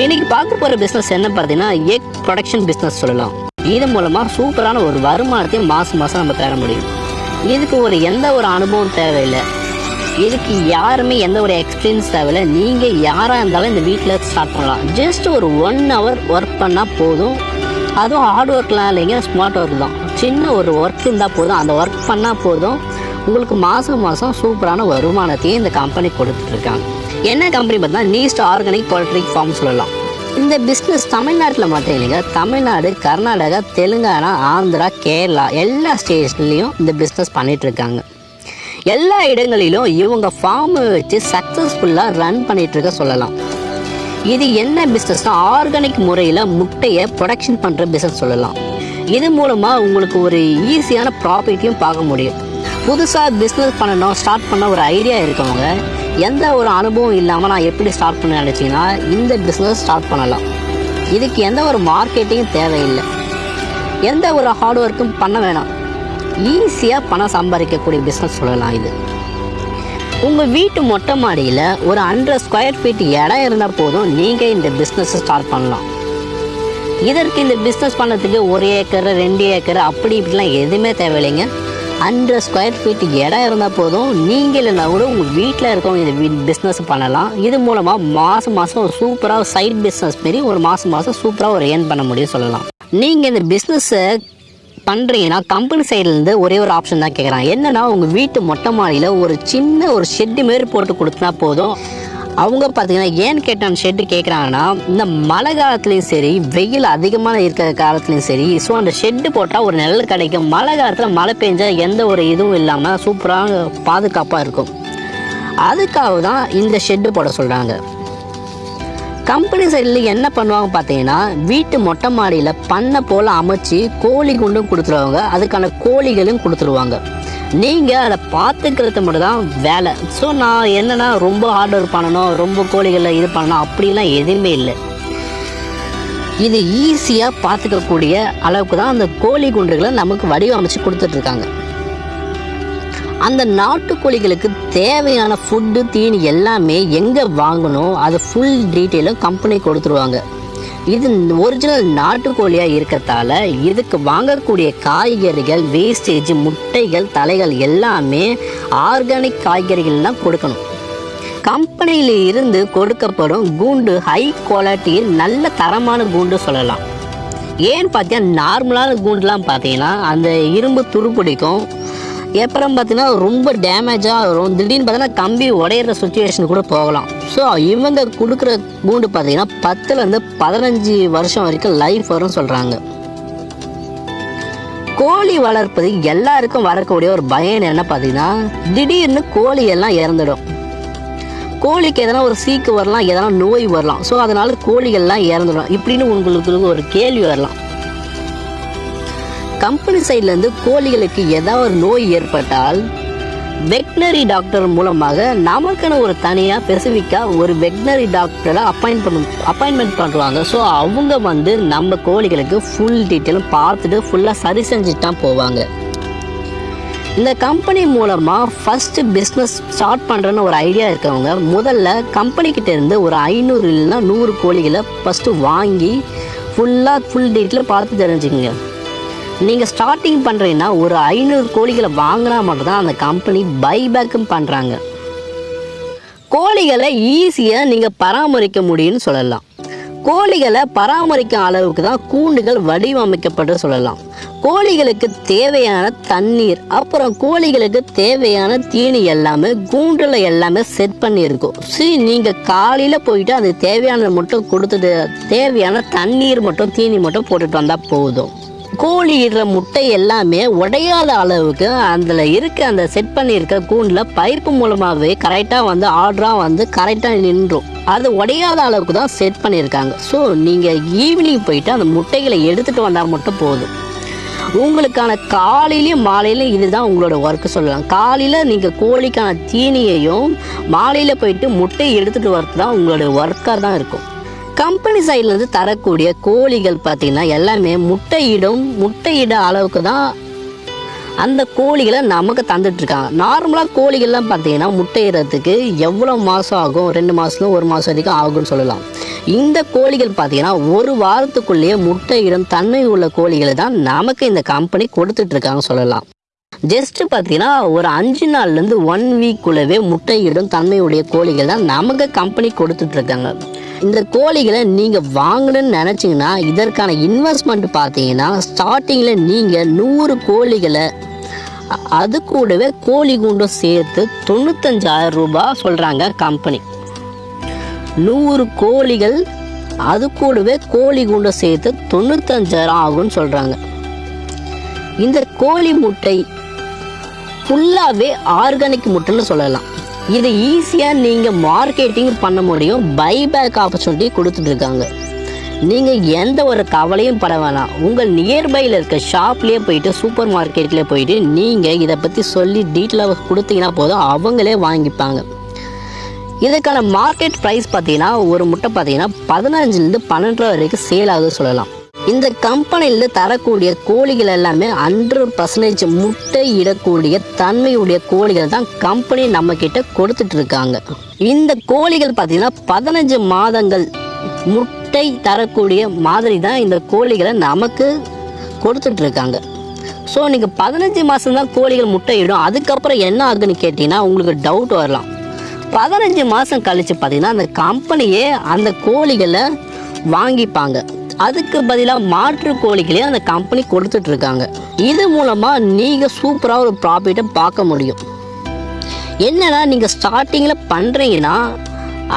இன்னைக்கு பார்க்க போகிற பிஸ்னஸ் என்ன பார்த்தீங்கன்னா எக் ப்ரொடக்ஷன் பிஸ்னஸ் சொல்லலாம். இது மூலமாக சூப்பரான ஒரு வருமானத்தையும் மாதம் மாதம் நம்ம பெற முடியும். இதுக்கு ஒரு எந்த ஒரு அனுபவம் தேவையில்லை. இதுக்கு யாருமே எந்த ஒரு எக்ஸ்பீரியன்ஸ் தேவையில்லை. நீங்கள் யாராக இருந்தாலும் இந்த வீட்டில் ஸ்டார்ட் பண்ணலாம். ஜஸ்ட் ஒரு ஒன் ஹவர் ஒர்க் பண்ணால் போதும். அதுவும் ஹார்ட் ஒர்க்லாம் இல்லைங்க ஸ்மார்ட் ஒர்க் தான். சின்ன ஒரு ஒர்க் இருந்தால் போதும். அந்த ஒர்க் பண்ணால் போதும். உங்களுக்கு மாதம் மாதம் சூப்பரான வருமானத்தையும் இந்த கம்பெனி கொடுத்துட்ருக்காங்க என்ன கம்பெனி பார்த்தா நீஸ்ட் ஆர்கானிக் poultry ஃபார்ம் சொல்லலாம். இந்த பிஸ்னஸ் தமிழ்நாட்டில் மட்டும் இல்லைங்க. தமிழ்நாடு கர்நாடகா தெலுங்கானா ஆந்திரா கேரளா எல்லா ஸ்டேட்ஸ்லேயும் இந்த பிஸ்னஸ் பண்ணிகிட்ருக்காங்க எல்லா இடங்களிலும் இவங்க ஃபார்மை வச்சு சக்ஸஸ்ஃபுல்லாக ரன் பண்ணிகிட்ருக்க சொல்லலாம். இது என்ன பிஸ்னஸ்னா ஆர்கானிக் முறையில் முட்டையை ப்ரொடக்ஷன் பண்ணுற பிஸ்னஸ் சொல்லலாம். இது மூலமாக உங்களுக்கு ஒரு ஈஸியான ப்ராஃபிட்டையும் பார்க்க முடியும். புதுசாக பிஸ்னஸ் பண்ணணும் ஸ்டார்ட் பண்ண ஒரு ஐடியா இருக்கவங்க எந்த ஒரு அனுபவம் இல்லாமல் நான் எப்படி ஸ்டார்ட் பண்ண நினச்சிங்கன்னா இந்த பிஸ்னஸ் ஸ்டார்ட் பண்ணலாம். இதுக்கு எந்த ஒரு மார்க்கெட்டிங்கும் தேவையில்லை. எந்த ஒரு ஹார்ட் ஒர்க்கும் பண்ண வேணாம். ஈஸியாக பணம் சம்பாதிக்கக்கூடிய பிஸ்னஸ் சொல்லலாம் இது. உங்கள் வீட்டு மொட்டை மாடியில் ஒரு ஹண்ட்ரட் ஸ்கொயர் ஃபீட் இடம் இருந்தால் போதும் நீங்கள் இந்த பிஸ்னஸை ஸ்டார்ட் பண்ணலாம். இதற்கு இந்த பிஸ்னஸ் பண்ணுறதுக்கு ஒரு ஏக்கர் ரெண்டு ஏக்கர் அப்படி இப்படிலாம் எதுவுமே தேவையில்லைங்க. ஹண்ட்ரட் ஸ்கொயர் ஃபீட் இடம் இருந்தால் போதும். நீங்கள் இல்லைனா கூட உங்கள் வீட்டில் இருக்கவங்க இந்த பிஸ்னஸ் பண்ணலாம். இது மூலமாக மாதம் மாதம் ஒரு சூப்பராக சைட் பிஸ்னஸ் மாரி ஒரு மாதம் மாதம் சூப்பராக ஒரு ஏர்ன் பண்ண முடியும் சொல்லலாம். நீங்கள் இந்த பிஸ்னஸை பண்ணுறீங்கன்னா கம்பெனி சைட்லேருந்து ஒரே ஒரு ஆப்ஷன் தான் கேட்குறாங்க என்னன்னா உங்கள் வீட்டு மொட்டை மாடியில் ஒரு சின்ன ஒரு ஷெட்டு மாரி போட்டு கொடுத்தா போதும். அவங்க பார்த்தீங்கன்னா ஏன்னு கேட்டான் ஷெட்டு கேட்குறாங்கன்னா இந்த மழை காலத்துலேயும் சரி வெயில் அதிகமாக இருக்கிற காலத்துலேயும் சரி ஸோ அந்த ஷெட்டு போட்டால் ஒரு நிழல் கிடைக்கும். மழை காலத்தில் மழை பெஞ்சால் எந்த ஒரு இதுவும் இல்லாமல் சூப்பராக பாதுகாப்பாக இருக்கும். அதுக்காக தான் இந்த ஷெட்டு போட சொல்கிறாங்க கம்பெனி சைடில் என்ன பண்ணுவாங்க பார்த்தீங்கன்னா வீட்டு மொட்டை மாடியில் பண்ணை போல் அமைச்சு கோழி குண்டும் கொடுத்துருவாங்க. அதுக்கான கோழிகளும் கொடுத்துருவாங்க. நீங்கள் அதை பார்த்துக்கிறது மட்டும் தான் வேலை. ஸோ நான் என்னென்னா ரொம்ப ஹார்ட் ஒர்க் பண்ணணும் ரொம்ப கோழிகளை இது பண்ணணும் அப்படிலாம் எதுவுமே இல்லை. இது ஈஸியாக பார்த்துக்கக்கூடிய அளவுக்கு தான் அந்த கோழி குண்டுகளை நமக்கு வடிவமைச்சு கொடுத்துட்ருக்காங்க. அந்த நாட்டுக்கோழிகளுக்கு தேவையான ஃபுட்டு தீனி எல்லாமே எங்கே வாங்கணும் அது ஃபுல் டீட்டெயிலும் கம்பெனி கொடுத்துருவாங்க. இது ஒரிஜினல் நாட்டுக்கோழியாக இருக்கிறதால இதுக்கு வாங்கக்கூடிய காய்கறிகள் வேஸ்டேஜ் முட்டைகள் தலைகள் எல்லாமே ஆர்கானிக் காய்கறிகள்லாம் கொடுக்கணும். கம்பெனியில் இருந்து கொடுக்கப்படும் கூண்டு ஹை குவாலிட்டியில் நல்ல தரமான கூண்டு சொல்லலாம். ஏன்னு பார்த்தீங்கன்னா நார்மலான கூண்டுலாம் பார்த்தீங்கன்னா அந்த இரும்பு துருப்பிடிக்கும் அப்புறம் பார்த்தீங்கன்னா ரொம்ப டேமேஜாக வரும். திடீர்னு பார்த்தீங்கன்னா கம்பி உடையிற சுச்சுவேஷன் கூட போகலாம். ஸோ இவங்க கொடுக்குற கூண்டு பார்த்தீங்கன்னா பத்துலேருந்து பதினஞ்சு வருஷம் வரைக்கும் லைஃப் வரும்னு சொல்கிறாங்க கோழி வளர்ப்பது எல்லாருக்கும் வரக்கூடிய ஒரு பயம் என்ன பார்த்தீங்கன்னா திடீர்னு கோழி எல்லாம் இறந்துடும். கோழிக்கு எதனா ஒரு சீக்கு வரலாம் எதனா நோய் வரலாம். ஸோ அதனால கோழிகள்லாம் இறந்துடும். இப்படின்னு உங்களுக்கு ஒரு கேள்வி வரலாம். கம்பெனி சைட்லேருந்து கோழிகளுக்கு ஏதாவது ஒரு நோய் ஏற்பட்டால் வெட்னரி டாக்டர் மூலமாக நமக்குன்னு ஒரு தனியாக பெசிஃபிக்காக ஒரு வெட்னரி டாக்டரை அப்பாயின் பண்ண அப்பாயின்மெண்ட் பண்ணுவாங்க ஸோ அவங்க வந்து நம்ம கோழிகளுக்கு ஃபுல் டீட்டெயிலும் பார்த்துட்டு ஃபுல்லாக சரி செஞ்சுட்டு தான் போவாங்க. இந்த கம்பெனி மூலமாக ஃபஸ்ட்டு பிஸ்னஸ் ஸ்டார்ட் பண்ணுறன்னு ஒரு ஐடியா இருக்கவங்க முதல்ல கம்பெனிக்கிட்ட இருந்து ஒரு ஐநூறு இல்லைன்னா நூறு கோழிகளை ஃபஸ்ட்டு வாங்கி ஃபுல்லாக ஃபுல் டீட்டெயில் பார்த்து தெரிஞ்சுக்கங்க. நீங்கள் ஸ்டார்டிங் பண்ணுறீங்கன்னா ஒரு ஐநூறு கோழிகளை வாங்கினா மட்டும்தான் அந்த கம்பெனி பைபேக்கும் பண்ணுறாங்க கோழிகளை ஈஸியாக நீங்கள் பராமரிக்க முடியும்னு சொல்லலாம். கோழிகளை பராமரிக்கும் அளவுக்கு தான் கூண்டுகள் வடிவமைக்கப்பட்டு சொல்லலாம். கோழிகளுக்கு தேவையான தண்ணீர் அப்புறம் கோழிகளுக்கு தேவையான தீனி எல்லாமே கூண்டில் எல்லாமே செட் பண்ணியிருக்கும். சரி நீங்கள் காலையில் போயிட்டு அது தேவையானதை மட்டும் கொடுத்துட்டு தேவையான தண்ணீர் மட்டும் தீனி மட்டும் போட்டுட்டு வந்தால் போதும். கோழி இடுற முட்டை எல்லாமே உடையாத அளவுக்கு அதில் இருக்க அந்த செட் பண்ணியிருக்க கூண்டில் பைப்பு மூலமாகவே கரெக்டாக வந்து ஆர்டராக வந்து கரெக்டாக நின்றும். அது உடையாத அளவுக்கு தான் செட் பண்ணியிருக்காங்க. ஸோ நீங்கள் ஈவினிங் போயிட்டு அந்த முட்டைகளை எடுத்துகிட்டு வந்தால் மட்டும் போதும். உங்களுக்கான காலையிலையும் மாலையிலையும் இதுதான் உங்களோட ஒர்க்கு சொல்லலாம். காலையில் நீங்கள் கோழிக்கான தீனியையும் மாலையில் போயிட்டு முட்டையை எடுத்துகிட்டு வரது தான் உங்களோட ஒர்க்காக தான் இருக்கும். கம்பெனி சைட்லேருந்து தரக்கூடிய கோழிகள் பார்த்தீங்கன்னா எல்லாமே முட்டையிடும் முட்டையிட அளவுக்கு தான் அந்த கோழிகளை நமக்கு தந்துட்டுருக்காங்க நார்மலாக கோழிகள்லாம் பார்த்தீங்கன்னா முட்டையிடுறதுக்கு எவ்வளோ மாதம் ஆகும்? ரெண்டு மாதத்துல ஒரு மாதம் வரைக்கும் ஆகும்னு சொல்லலாம். இந்த கோழிகள் பார்த்தீங்கன்னா ஒரு வாரத்துக்குள்ளேயே முட்டையிடும் தன்மை உள்ள கோழிகளை தான் நமக்கு இந்த கம்பெனி கொடுத்துட்ருக்காங்க சொல்லலாம். ஜஸ்ட் பார்த்தீங்கன்னா ஒரு அஞ்சு நாள்லேருந்து ஒன் வீக்குள்ளவே முட்டையிடும் தன்மையுடைய கோழிகள் தான் நமக்கு கம்பெனி கொடுத்துட்டு இருக்காங்க இந்த கோழிகளை நீங்கள் வாங்கணும்னு நினச்சிங்கன்னா இதற்கான இன்வெஸ்ட்மெண்ட் பார்த்தீங்கன்னா ஸ்டார்டிங்கில் நீங்கள் நூறு கோழிகளை அது கூடவே கோழி குண்டும் சேர்த்து தொண்ணூத்தஞ்சாயிரம் ரூபாய் சொல்கிறாங்க கம்பெனி நூறு கோழிகள் அது கூடவே கோழி குண்டை சேர்த்து தொண்ணூத்தஞ்சாயிரம் ஆகும்னு சொல்கிறாங்க இந்த கோழி முட்டை ஃபுல்லாகவே ஆர்கானிக் முட்டைன்னு சொல்லலாம். இது ஈஸியாக நீங்கள் மார்க்கெட்டிங் பண்ண முடியும் பைபேக் ஆப்பர்ச்சுனிட்டி கொடுத்துட்டு இருக்காங்க. நீங்கள் எந்த ஒரு கவலையும் பட வேணாம். உங்கள் நியர்பையில் இருக்க ஷாப்லேயே போயிட்டு சூப்பர் மார்க்கெட்லேயே போயிட்டு நீங்கள் இதை பற்றி சொல்லி டீட்டெயிலாக கொடுத்தீங்கன்னா போதும் அவங்களே வாங்கிப்பாங்க. இதுக்கான மார்க்கெட் ப்ரைஸ் பார்த்தீங்கன்னா ஒரு முட்டை பார்த்தீங்கன்னா பதினஞ்சுலேருந்து பன்னெண்டு ரூபா வரைக்கும் சேல் ஆகுது சொல்லலாம். இந்த கம்பெனியில் தரக்கூடிய கோழிகள் எல்லாமே ஹண்ட்ரட் பர்சன்டேஜ் முட்டை இடக்கூடிய தன்மையுடைய கோழிகள் தான் கம்பெனி நம்ம கிட்ட கொடுத்துட்டு இருக்காங்க இந்த கோழிகள் பார்த்தீங்கன்னா பதினஞ்சு மாதங்கள் முட்டை தரக்கூடிய மாதிரி தான் இந்த கோழிகளை நமக்கு கொடுத்துட்டு இருக்காங்க ஸோ நீங்கள் பதினஞ்சு மாதம் தான் கோழிகள் முட்டையிடும். அதுக்கப்புறம் என்ன ஆகுதுன்னு கேட்டிங்கன்னா உங்களுக்கு டவுட் வரலாம். பதினஞ்சு மாதம் கழித்து பார்த்தீங்கன்னா அந்த கம்பெனியே அந்த கோழிகளை வாங்கிப்பாங்க. அதுக்கு பதிலாக மாற்று கோழிகளே அந்த கம்பெனி கொடுத்துட்டு இருக்காங்க இது மூலமாக நீங்கள் சூப்பராக ஒரு ப்ராஃபிட்டை பார்க்க முடியும். என்னென்னா நீங்கள் ஸ்டார்டிங்கில் பண்ணுறீங்கன்னா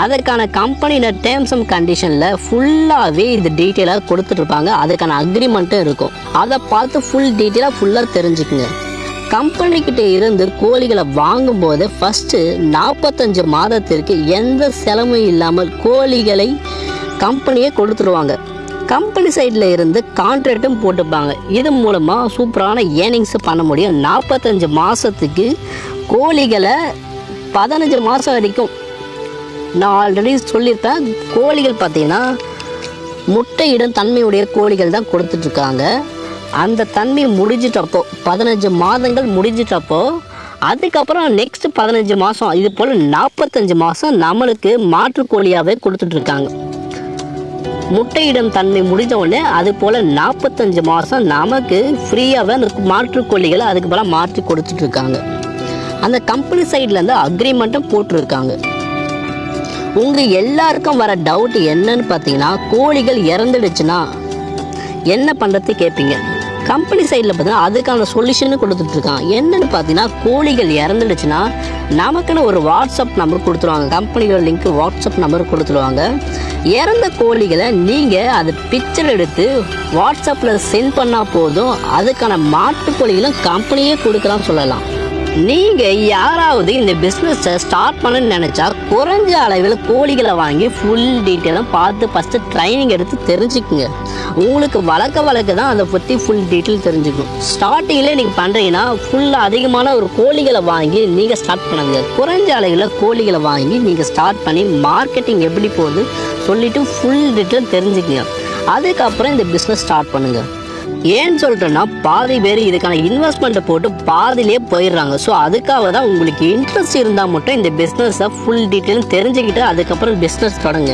அதற்கான கம்பெனியில் டேர்ம்ஸ் அண்ட் கண்டிஷனில் ஃபுல்லாகவே இது டீட்டெயிலாக கொடுத்துட்ருப்பாங்க. அதுக்கான அக்ரிமெண்ட்டும் இருக்கும். அதை பார்த்து ஃபுல் டீட்டெயிலாக ஃபுல்லாக தெரிஞ்சுக்குங்க. கம்பெனிக்கிட்ட இருந்து கோழிகளை வாங்கும்போது ஃபஸ்ட்டு நாற்பத்தஞ்சு மாதத்திற்கு எந்த செலவும் இல்லாமல் கோழிகளை கம்பெனியே கொடுத்துருவாங்க. கம்பெனி சைடில் இருந்து கான்ட்ராக்டும் போட்டுப்பாங்க. இது மூலமாக சூப்பரான ஏர்னிங்ஸ் பண்ண முடியும். நாற்பத்தஞ்சு மாதத்துக்கு கோழிகளை பதினஞ்சு மாதம் வரைக்கும். நான் ஆல்ரெடி சொல்லியிருப்பேன் கோழிகள் பார்த்தீங்கன்னா முட்டையிடும் தன்மையுடைய கோழிகள் தான் கொடுத்துட்ருக்காங்க. அந்த தன்மை முடிஞ்சிட்டப்போ பதினஞ்சு மாதங்கள் முடிஞ்சிட்டப்போ அதுக்கப்புறம் நெக்ஸ்ட் பதினஞ்சு மாதம் இது போல் நாற்பத்தஞ்சு மாதம் நம்மளுக்கு மாற்று கோழியாகவே கொடுத்துட்ருக்காங்க. முட்டையிடும் தன்மை முடிஞ்சவுடனே அது போல் நாற்பத்தஞ்சு மாதம் நமக்கு ஃப்ரீயாகவே அந்த மாற்று கோழிகளை அதுக்கு போல மாற்றி கொடுத்துட்ருக்காங்க. அந்த கம்பெனி சைட்லேருந்து அக்ரிமெண்ட்டும் போட்டிருக்காங்க. உங்கள் எல்லாருக்கும் வர டவுட் என்னன்னு பார்த்தீங்கன்னா கோழிகள் இறந்துடுச்சுன்னா என்ன பண்ணுறது கேட்பீங்க கம்பெனி சைடில் பார்த்தீங்கன்னா அதுக்கான சொல்யூஷனும் கொடுத்துட்ருக்கான் என்னென்னு பார்த்தீங்கன்னா கோழிகள் இறந்துடுச்சுன்னா நமக்குன்னு ஒரு வாட்ஸ்அப் நம்பர் கொடுத்துருவாங்க. கம்பெனியோட லிங்க் வாட்ஸ்அப் நம்பர் கொடுத்துருவாங்க. இறந்த கோழிகளை நீங்கள் அது பிக்சர் எடுத்து வாட்ஸ்அப்பில் சென்ட் பண்ணால் போதும். அதுக்கான மாட்டு கோழிகளும் கம்பெனியே கொடுக்கலாம் சொல்லலாம். நீங்கள் யாராவது இந்த பிஸ்னஸை ஸ்டார்ட் பண்ணணும்னு நினச்சா குறைஞ்ச அளவில் கோழிகளை வாங்கி ஃபுல் டீட்டெயிலும் பார்த்து ஃபஸ்ட்டு ட்ரைனிங் எடுத்து தெரிஞ்சுக்குங்க. உங்களுக்கு வளர்க்க வளர்க்க தான் அதை பற்றி ஃபுல் டீட்டெயில் தெரிஞ்சுக்கும். ஸ்டார்டிங்கில் நீங்கள் பண்ணுறீங்கன்னா ஃபுல்லாக அதிகமான ஒரு கோழிகளை வாங்கி நீங்கள் ஸ்டார்ட் பண்ணுங்க. குறைஞ்ச அளவில் கோழிகளை வாங்கி நீங்கள் ஸ்டார்ட் பண்ணி மார்க்கெட்டிங் எப்படி போகுது சொல்லிவிட்டு ஃபுல் டீட்டெயில் தெரிஞ்சுக்குங்க. அதுக்கப்புறம் இந்த பிஸ்னஸ் ஸ்டார்ட் பண்ணுங்கள் ஏன்னு சொல்லிட்டேன்னா பாதி பேர் இதுக்கான இன்வெஸ்ட்மெண்ட்டை போட்டு பாதிலே போயிடுறாங்க. ஸோ அதுக்காக தான் உங்களுக்கு இன்ட்ரெஸ்ட் இருந்தால் மட்டும் இந்த பிஸ்னஸை ஃபுல் டீட்டெயிலும் தெரிஞ்சுக்கிட்டு அதுக்கப்புறம் பிஸ்னஸ் தொடங்க.